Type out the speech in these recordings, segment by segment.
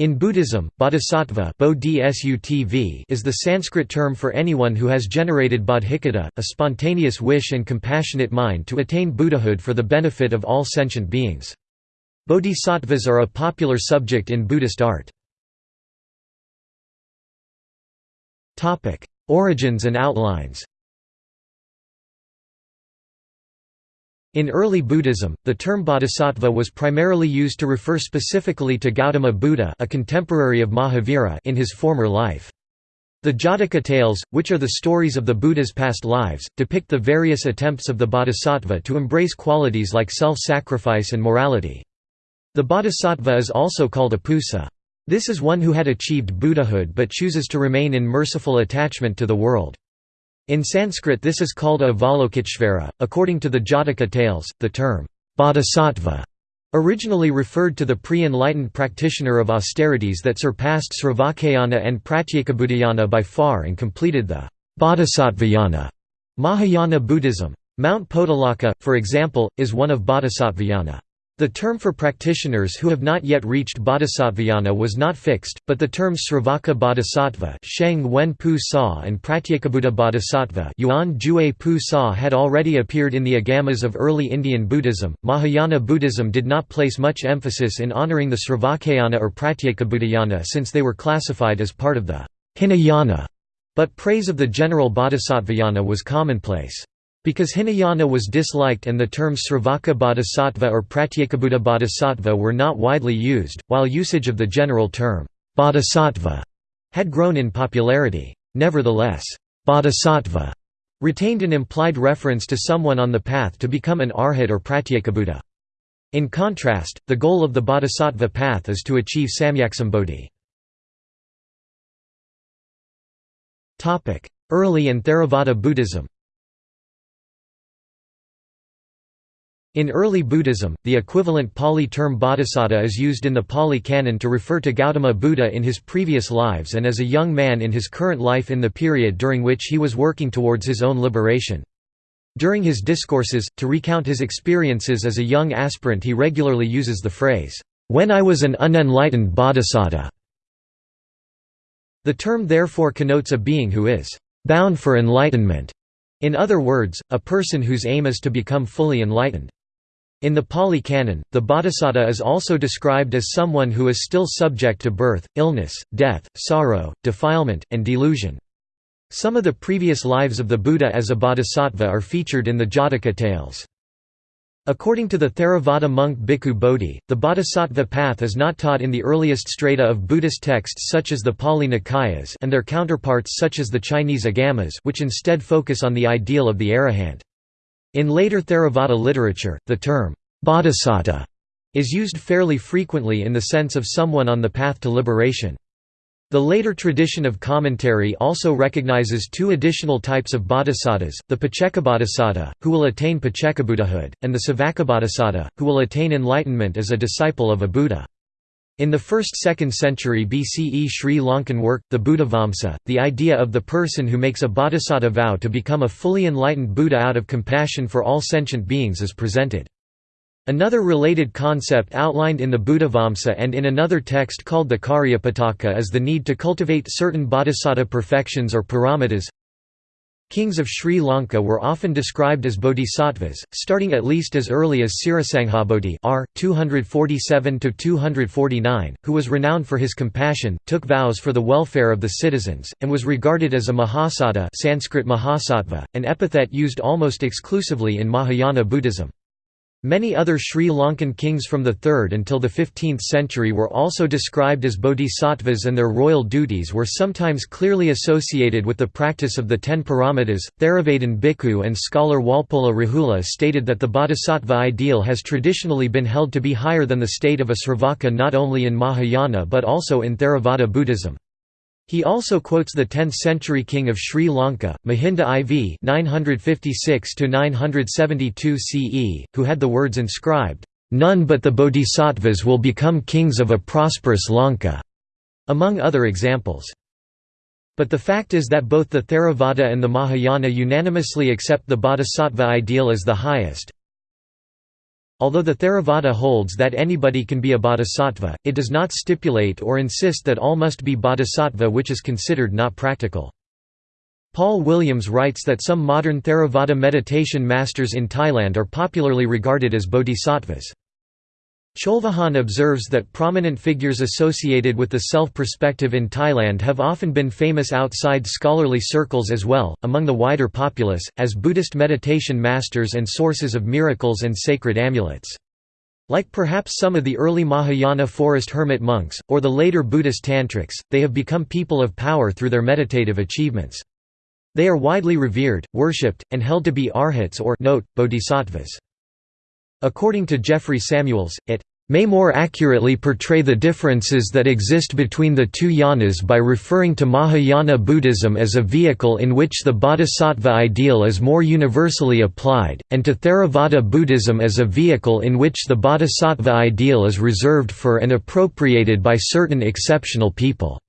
In Buddhism, bodhisattva is the Sanskrit term for anyone who has generated bodhicitta, a spontaneous wish and compassionate mind to attain Buddhahood for the benefit of all sentient beings. Bodhisattvas are a popular subject in Buddhist art. Origins and outlines In early Buddhism, the term bodhisattva was primarily used to refer specifically to Gautama Buddha a contemporary of Mahavira in his former life. The Jataka tales, which are the stories of the Buddha's past lives, depict the various attempts of the bodhisattva to embrace qualities like self-sacrifice and morality. The bodhisattva is also called a pusa. This is one who had achieved Buddhahood but chooses to remain in merciful attachment to the world. In Sanskrit this is called Avalokiteshvara. According to the Jataka tales, the term bodhisattva originally referred to the pre-enlightened practitioner of austerities that surpassed Sravakayana and Pratyekabuddhayana by far and completed the bodhisattvayana Mahayana Buddhism. Mount Potalaka, for example, is one of bodhisattvayana. The term for practitioners who have not yet reached bodhisattvayana was not fixed, but the terms Sravaka bodhisattva Sheng Wen Pu Sa and Pratyekabuddha bodhisattva Yuan Jue Pu Sa had already appeared in the agamas of early Indian Buddhism. Mahayana Buddhism did not place much emphasis in honoring the Sravakayana or Pratyekabuddhayana since they were classified as part of the Hinayana, but praise of the general bodhisattvayana was commonplace. Because Hinayana was disliked and the terms Sravaka bodhisattva or Pratyekabuddha bodhisattva were not widely used, while usage of the general term, bodhisattva, had grown in popularity. Nevertheless, bodhisattva retained an implied reference to someone on the path to become an arhat or pratyekabuddha. In contrast, the goal of the bodhisattva path is to achieve samyaksambodhi. Early and Theravada Buddhism In early Buddhism, the equivalent Pali term bodhisattva is used in the Pali Canon to refer to Gautama Buddha in his previous lives and as a young man in his current life in the period during which he was working towards his own liberation. During his discourses, to recount his experiences as a young aspirant he regularly uses the phrase, "'When I was an unenlightened bodhisattva". The term therefore connotes a being who is "'bound for enlightenment'", in other words, a person whose aim is to become fully enlightened. In the Pali Canon, the bodhisattva is also described as someone who is still subject to birth, illness, death, sorrow, defilement, and delusion. Some of the previous lives of the Buddha as a bodhisattva are featured in the Jataka tales. According to the Theravada monk Bhikkhu Bodhi, the bodhisattva path is not taught in the earliest strata of Buddhist texts such as the Pali Nikayas and their counterparts such as the Chinese Agamas which instead focus on the ideal of the arahant. In later Theravada literature, the term, bodhisattva, is used fairly frequently in the sense of someone on the path to liberation. The later tradition of commentary also recognizes two additional types of bodhisattvas, the Paccekabodhisattva, who will attain Paccekabuddhahood, and the Savakabodhisattva, who will attain enlightenment as a disciple of a Buddha. In the 1st–2nd century BCE Sri Lankan work, the Buddhavamsa, the idea of the person who makes a bodhisattva vow to become a fully enlightened Buddha out of compassion for all sentient beings is presented. Another related concept outlined in the Buddhavamsa and in another text called the Cariyapitaka is the need to cultivate certain bodhisattva perfections or paramitas. Kings of Sri Lanka were often described as bodhisattvas, starting at least as early as Sirasanghabodhi r. 247–249, who was renowned for his compassion, took vows for the welfare of the citizens, and was regarded as a mahasattva Sanskrit mahasattva, an epithet used almost exclusively in Mahayana Buddhism. Many other Sri Lankan kings from the 3rd until the 15th century were also described as bodhisattvas and their royal duties were sometimes clearly associated with the practice of the ten paramitas. Theravadan Bhikkhu and scholar Walpola Rahula stated that the bodhisattva ideal has traditionally been held to be higher than the state of a Sravaka not only in Mahayana but also in Theravada Buddhism. He also quotes the 10th-century king of Sri Lanka, Mahinda IV 956 CE, who had the words inscribed, "'None but the bodhisattvas will become kings of a prosperous Lanka'", among other examples. But the fact is that both the Theravada and the Mahayana unanimously accept the bodhisattva ideal as the highest, Although the Theravada holds that anybody can be a bodhisattva, it does not stipulate or insist that all must be bodhisattva which is considered not practical. Paul Williams writes that some modern Theravada meditation masters in Thailand are popularly regarded as bodhisattvas. Cholvijarn observes that prominent figures associated with the self-perspective in Thailand have often been famous outside scholarly circles as well, among the wider populace, as Buddhist meditation masters and sources of miracles and sacred amulets. Like perhaps some of the early Mahayana forest hermit monks, or the later Buddhist tantrics, they have become people of power through their meditative achievements. They are widely revered, worshipped, and held to be arhats or note, bodhisattvas. According to Jeffrey Samuels, it may more accurately portray the differences that exist between the two yanas by referring to Mahayana Buddhism as a vehicle in which the bodhisattva ideal is more universally applied, and to Theravada Buddhism as a vehicle in which the bodhisattva ideal is reserved for and appropriated by certain exceptional people.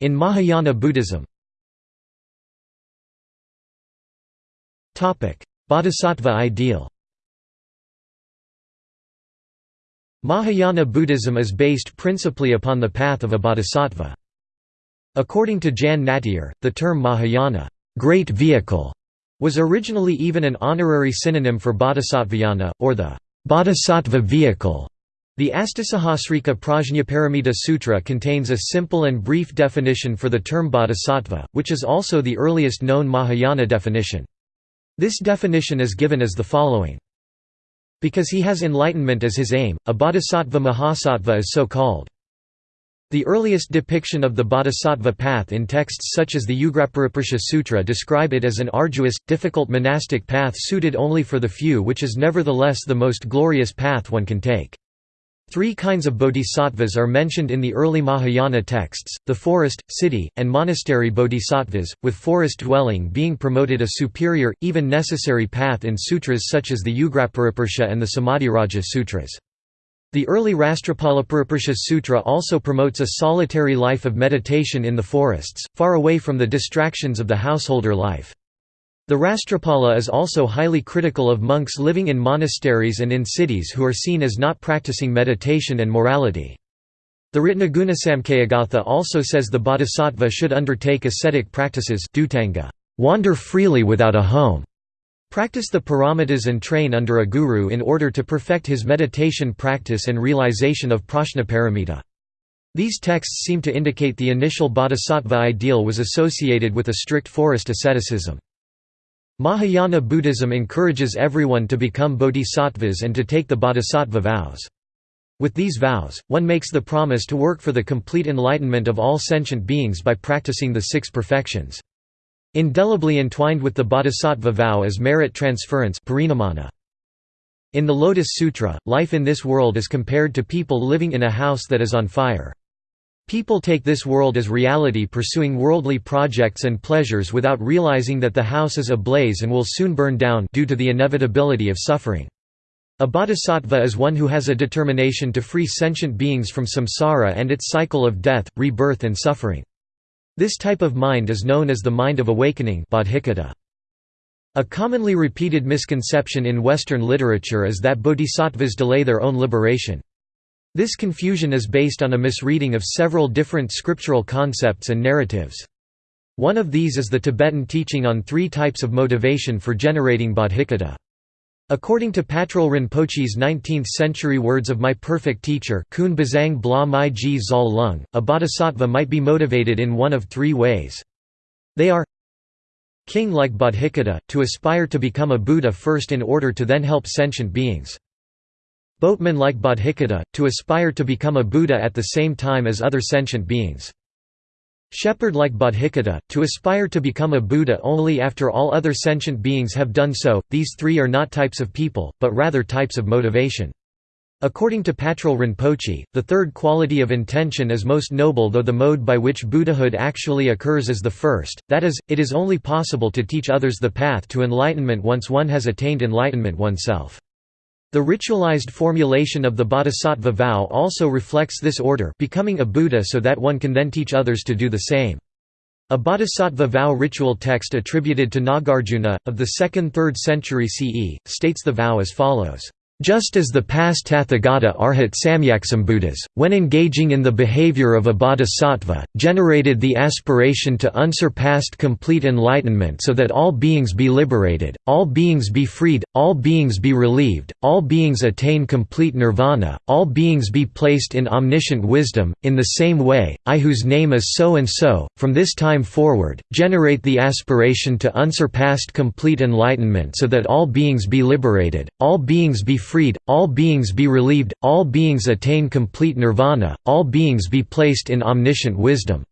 In Mahayana Buddhism Bodhisattva ideal Mahayana Buddhism is based principally upon the path of a bodhisattva. According to Jan Nattier, the term Mahayana great vehicle", was originally even an honorary synonym for bodhisattvayana, or the bodhisattva vehicle. The Astasahasrika Prajnaparamita Sutra contains a simple and brief definition for the term bodhisattva, which is also the earliest known Mahayana definition. This definition is given as the following. Because he has enlightenment as his aim, a bodhisattva mahasattva is so called. The earliest depiction of the bodhisattva path in texts such as the Ugrapariprasha Sutra describe it as an arduous, difficult monastic path suited only for the few which is nevertheless the most glorious path one can take. Three kinds of bodhisattvas are mentioned in the early Mahayana texts, the forest, city, and monastery bodhisattvas, with forest dwelling being promoted a superior, even necessary path in sutras such as the Ugrapariprasha and the Samadhiraja Sutras. The early Rastrapalapariprasha Sutra also promotes a solitary life of meditation in the forests, far away from the distractions of the householder life. The Rastrapala is also highly critical of monks living in monasteries and in cities who are seen as not practicing meditation and morality. The Ratnagunasamkhayagatha also says the bodhisattva should undertake ascetic practices dhutanga, wander freely without a home, practice the paramitas and train under a guru in order to perfect his meditation practice and realization of prajnaparamita. These texts seem to indicate the initial bodhisattva ideal was associated with a strict forest asceticism. Mahayana Buddhism encourages everyone to become bodhisattvas and to take the bodhisattva vows. With these vows, one makes the promise to work for the complete enlightenment of all sentient beings by practicing the six perfections. Indelibly entwined with the bodhisattva vow is merit transference In the Lotus Sutra, life in this world is compared to people living in a house that is on fire. People take this world as reality pursuing worldly projects and pleasures without realizing that the house is ablaze and will soon burn down due to the inevitability of suffering. A bodhisattva is one who has a determination to free sentient beings from samsara and its cycle of death, rebirth and suffering. This type of mind is known as the mind of awakening A commonly repeated misconception in Western literature is that bodhisattvas delay their own liberation. This confusion is based on a misreading of several different scriptural concepts and narratives. One of these is the Tibetan teaching on three types of motivation for generating bodhicitta. According to Patrul Rinpoche's 19th-century words of My Perfect Teacher a bodhisattva might be motivated in one of three ways. They are King like bodhicitta, to aspire to become a Buddha first in order to then help sentient beings. Boatman like Bodhicitta, to aspire to become a Buddha at the same time as other sentient beings. Shepherd like Bodhicitta, to aspire to become a Buddha only after all other sentient beings have done so. These three are not types of people, but rather types of motivation. According to Patrul Rinpoche, the third quality of intention is most noble though the mode by which Buddhahood actually occurs is the first, that is, it is only possible to teach others the path to enlightenment once one has attained enlightenment oneself. The ritualized formulation of the bodhisattva vow also reflects this order becoming a Buddha so that one can then teach others to do the same. A bodhisattva vow ritual text attributed to Nagarjuna, of the 2nd–3rd century CE, states the vow as follows. Just as the past Tathagata Arhat Samyaksambuddhas, when engaging in the behavior of a bodhisattva, generated the aspiration to unsurpassed complete enlightenment so that all beings be liberated, all beings be freed, all beings be relieved, all beings attain complete nirvana, all beings be placed in omniscient wisdom, in the same way, I whose name is so and so, from this time forward, generate the aspiration to unsurpassed complete enlightenment so that all beings be liberated, all beings be freed, all beings be relieved, all beings attain complete nirvana, all beings be placed in omniscient wisdom."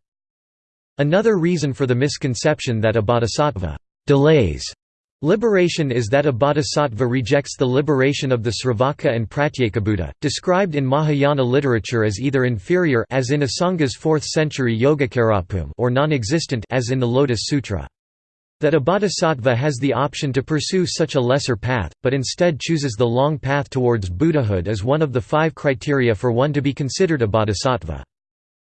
Another reason for the misconception that a bodhisattva «delays» Liberation is that a bodhisattva rejects the liberation of the Sravaka and Pratyekabuddha, described in Mahayana literature as either inferior as in Asanga's 4th century Yogacarabhumi or non-existent as in the Lotus Sutra. That a bodhisattva has the option to pursue such a lesser path, but instead chooses the long path towards Buddhahood is one of the five criteria for one to be considered a bodhisattva.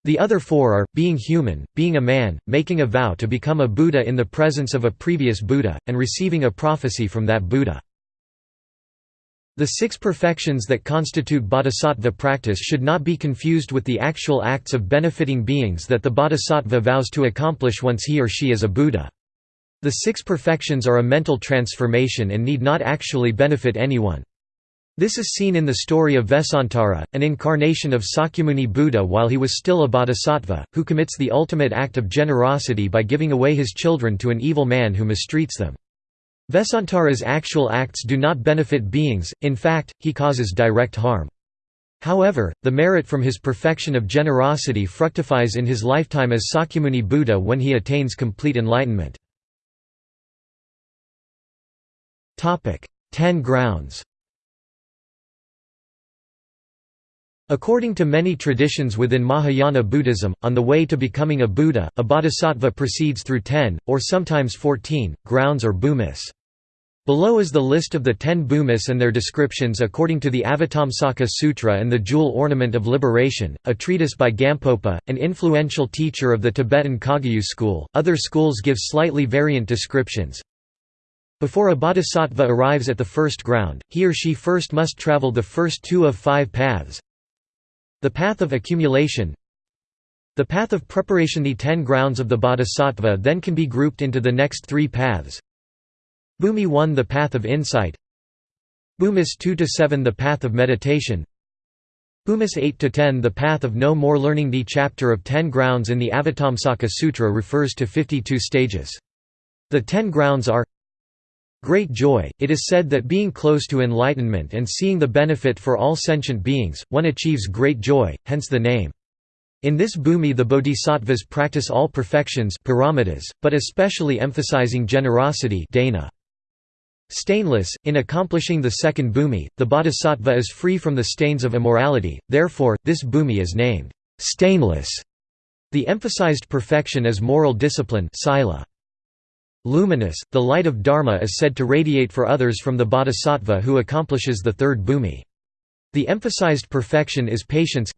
The other four are, being human, being a man, making a vow to become a Buddha in the presence of a previous Buddha, and receiving a prophecy from that Buddha. The six perfections that constitute bodhisattva practice should not be confused with the actual acts of benefiting beings that the bodhisattva vows to accomplish once he or she is a Buddha. The six perfections are a mental transformation and need not actually benefit anyone. This is seen in the story of Vesantara, an incarnation of Sakyamuni Buddha while he was still a bodhisattva, who commits the ultimate act of generosity by giving away his children to an evil man who mistreats them. Vesantara's actual acts do not benefit beings, in fact, he causes direct harm. However, the merit from his perfection of generosity fructifies in his lifetime as Sakyamuni Buddha when he attains complete enlightenment. Ten grounds According to many traditions within Mahayana Buddhism, on the way to becoming a Buddha, a bodhisattva proceeds through ten, or sometimes fourteen, grounds or bhumis. Below is the list of the ten bhumis and their descriptions according to the Avatamsaka Sutra and the Jewel Ornament of Liberation, a treatise by Gampopa, an influential teacher of the Tibetan Kagyu school. Other schools give slightly variant descriptions, before a bodhisattva arrives at the first ground, he or she first must travel the first two of five paths. The path of accumulation The path of preparation The ten grounds of the bodhisattva then can be grouped into the next three paths. Bhumi 1 The path of insight Bhumis 2–7 The path of meditation Bhumis 8–10 The path of no more learning The chapter of ten grounds in the Avatamsaka Sutra refers to 52 stages. The ten grounds are Great joy – It is said that being close to enlightenment and seeing the benefit for all sentient beings, one achieves great joy, hence the name. In this bhumi the bodhisattvas practice all perfections but especially emphasizing generosity dana. Stainless, in accomplishing the second bhumi, the bodhisattva is free from the stains of immorality, therefore, this bhumi is named stainless. The emphasized perfection is moral discipline sila. Luminous, the light of Dharma is said to radiate for others from the bodhisattva who accomplishes the third bhumi. The emphasized perfection is patience.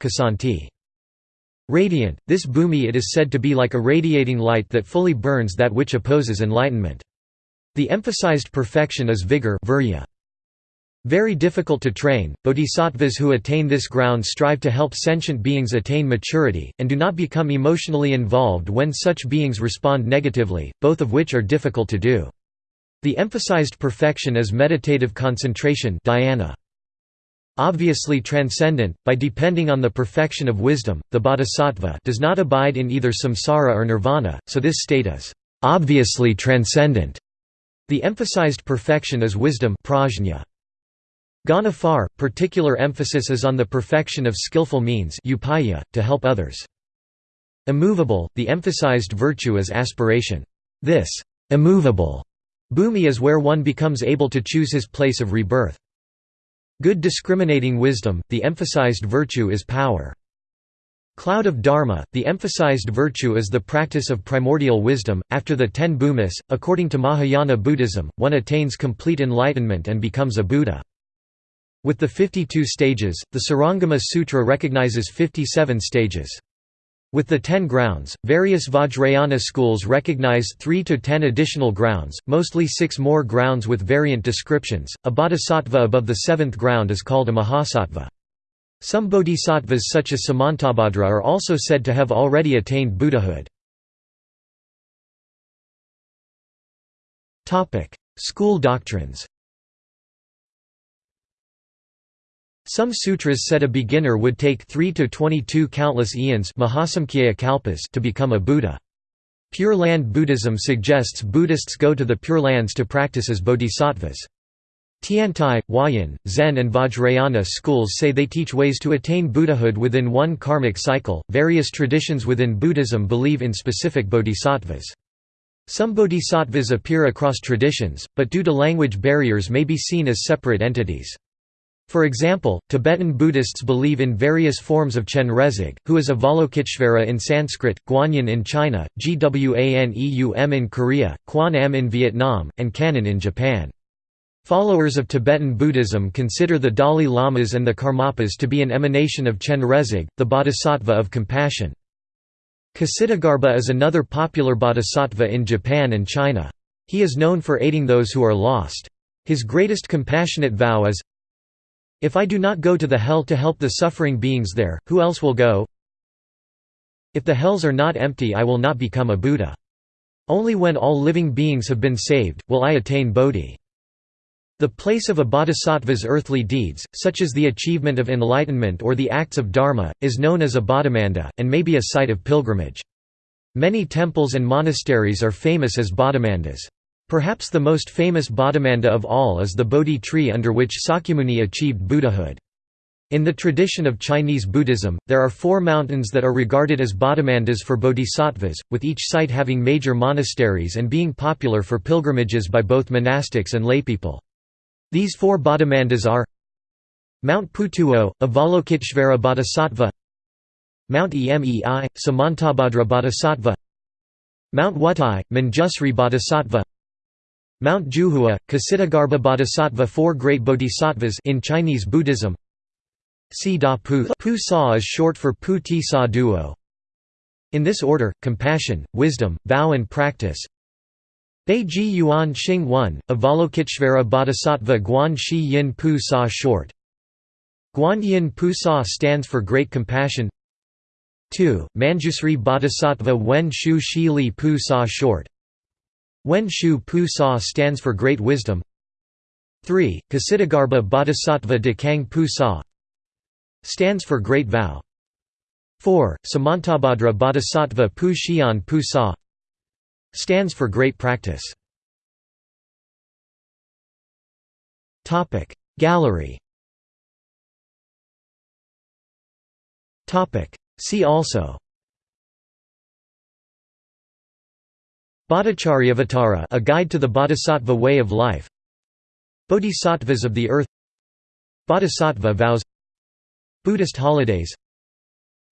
Radiant, this bhumi it is said to be like a radiating light that fully burns that which opposes enlightenment. The emphasized perfection is vigor virya. Very difficult to train, bodhisattvas who attain this ground strive to help sentient beings attain maturity, and do not become emotionally involved when such beings respond negatively, both of which are difficult to do. The emphasized perfection is meditative concentration dhyana. Obviously transcendent, by depending on the perfection of wisdom, the bodhisattva does not abide in either samsara or nirvana, so this state is obviously transcendent. The emphasized perfection is wisdom prajna. Ganafar, particular emphasis is on the perfection of skillful means upaya, to help others. Immovable, the emphasized virtue is aspiration. This immovable bhumi is where one becomes able to choose his place of rebirth. Good discriminating wisdom, the emphasized virtue is power. Cloud of Dharma, the emphasized virtue is the practice of primordial wisdom. After the ten bhumis, according to Mahayana Buddhism, one attains complete enlightenment and becomes a Buddha. With the 52 stages, the Surangama Sutra recognizes 57 stages. With the ten grounds, various Vajrayana schools recognize three to ten additional grounds, mostly six more grounds with variant descriptions. A bodhisattva above the seventh ground is called a mahasattva. Some bodhisattvas such as Samantabhadra are also said to have already attained Buddhahood. School doctrines Some sutras said a beginner would take 3 to 22 countless eons to become a Buddha. Pure Land Buddhism suggests Buddhists go to the Pure Lands to practice as bodhisattvas. Tiantai, Huayan, Zen, and Vajrayana schools say they teach ways to attain Buddhahood within one karmic cycle. Various traditions within Buddhism believe in specific bodhisattvas. Some bodhisattvas appear across traditions, but due to language barriers may be seen as separate entities. For example, Tibetan Buddhists believe in various forms of Chenrezig, who is Avalokiteshvara in Sanskrit, Guanyin in China, Gwaneum in Korea, Quan Am in Vietnam, and Kannon in Japan. Followers of Tibetan Buddhism consider the Dalai Lamas and the Karmapas to be an emanation of Chenrezig, the bodhisattva of compassion. Kshitigarbha is another popular bodhisattva in Japan and China. He is known for aiding those who are lost. His greatest compassionate vow is, if I do not go to the hell to help the suffering beings there, who else will go? If the hells are not empty I will not become a Buddha. Only when all living beings have been saved, will I attain Bodhi. The place of a bodhisattva's earthly deeds, such as the achievement of enlightenment or the acts of dharma, is known as a bodhimanda, and may be a site of pilgrimage. Many temples and monasteries are famous as bodhimandas. Perhaps the most famous Bodhimanda of all is the Bodhi tree under which Sakyamuni achieved Buddhahood. In the tradition of Chinese Buddhism, there are four mountains that are regarded as bodhimandas for bodhisattvas, with each site having major monasteries and being popular for pilgrimages by both monastics and laypeople. These four bodhimandas are Mount Putuo, Avalokiteshvara Bodhisattva Mount Emei, Samantabhadra Bodhisattva Mount Wutai, Manjusri Bodhisattva Mount Juhua, Kshitigarbha Bodhisattva Four great bodhisattvas in Chinese Buddhism. Si Da Pu. Pu Sa is short for Pu Ti Sa Duo. In this order, compassion, wisdom, vow and practice. Bei Ji Yuan Xing 1, Avalokiteshvara Bodhisattva Guan Shi Yin Pu Sa short. Guan Yin Pu Sa stands for great compassion. 2. Manjusri Bodhisattva Wen Shu Shi Li Pu Sa short Wen Shu Pu Sa stands for Great Wisdom 3. Kshitigarbha Bodhisattva Dekang Pu Sa stands for Great Vow 4. Samantabhadra Bodhisattva Pu Xian Pu Sa stands for Great Practice Gallery See also Bodhicharyavatara a guide to the bodhisattva way of life. Bodhisattvas of the earth. Bodhisattva vows. Buddhist holidays.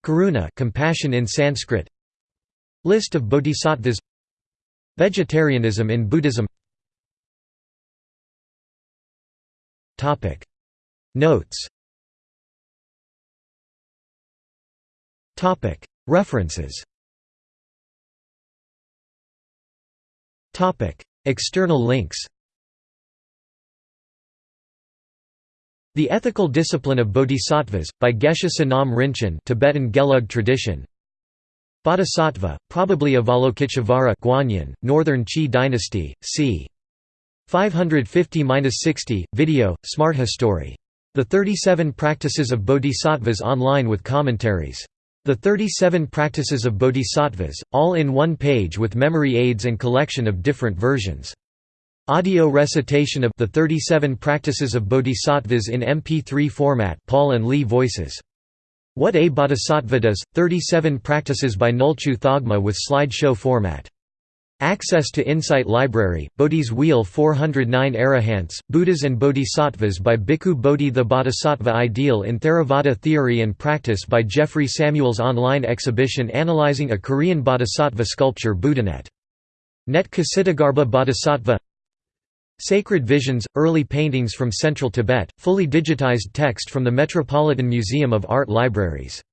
Karuna compassion in Sanskrit. List of bodhisattvas. Vegetarianism in Buddhism. Topic. Notes. Topic. References External links The Ethical Discipline of Bodhisattvas, by Geshe Sonam Rinchen Tibetan Gelug tradition Bodhisattva, probably Avalokiteshvara Guanyin, Northern Qi dynasty, c. 550–60, video, Smart History. The 37 Practices of Bodhisattvas online with commentaries the 37 Practices of Bodhisattvas, all in one page with memory aids and collection of different versions. Audio recitation of The 37 Practices of Bodhisattvas in MP3 format Paul and Lee Voices. What a Bodhisattva Does, 37 Practices by Nolchu Thogma with slideshow format. Access to Insight Library, Bodhi's Wheel 409 Arahants, Buddhas and Bodhisattvas by Bhikkhu Bodhi The Bodhisattva Ideal in Theravada Theory and Practice by Jeffrey Samuels Online exhibition analyzing a Korean bodhisattva sculpture Buddhanet. Net Kshitigarbha Bodhisattva Sacred Visions – Early paintings from Central Tibet, fully digitized text from the Metropolitan Museum of Art Libraries